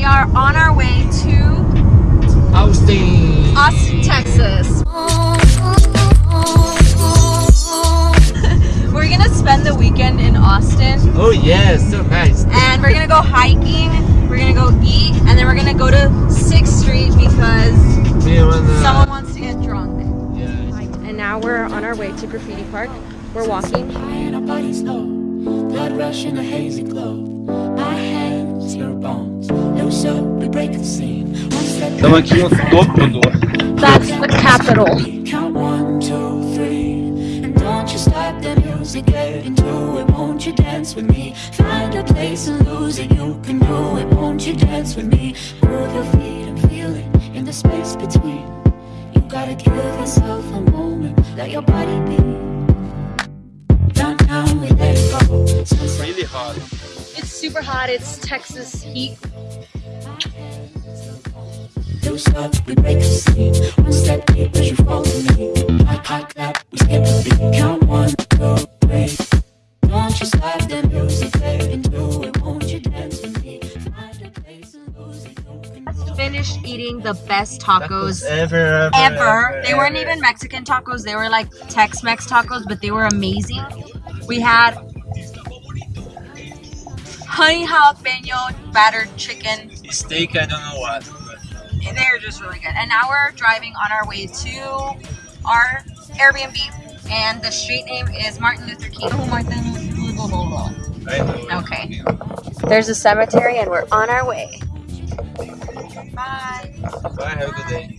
We are on our way to Austin. Austin, Texas. we're gonna spend the weekend in Austin Oh yes, so nice. and we're gonna go hiking, we're gonna go eat, and then we're gonna go to 6th Street because Me wanna. someone wants to get drunk. Yeah. And now we're on our way to Graffiti Park. We're walking. High and our bodies low, blood rush in a hazy glow. Estamos aqui no topo do. That's the capital. Count one, two, three. And don't you stop the music, get into it. Won't you dance with me? Find a place and lose it. You can do it. Won't you dance with me? Move your feet and feel it in the space between. You gotta give yourself a moment. Let your body be. Super hot. It's Texas heat. Loose up, we break the scene. One step deep as you follow me. Hot, hot clap, we skip a beat. Count one, two, three. Don't you stop the music, get into it. Won't you dance with me? Find a place and lose it. You can Finished eating the best tacos Ever, ever, ever. They weren't ever. even Mexican tacos. They were like Tex-Mex tacos, but they were amazing. We had honey jalapeno battered chicken. steak. I don't know what. And They're just really good. And now we're driving on our way to our Airbnb. And the street name is Martin Luther King. Oh, Martin know. Okay. There's a cemetery and we're on our way. Bye. Bye. Have a good day.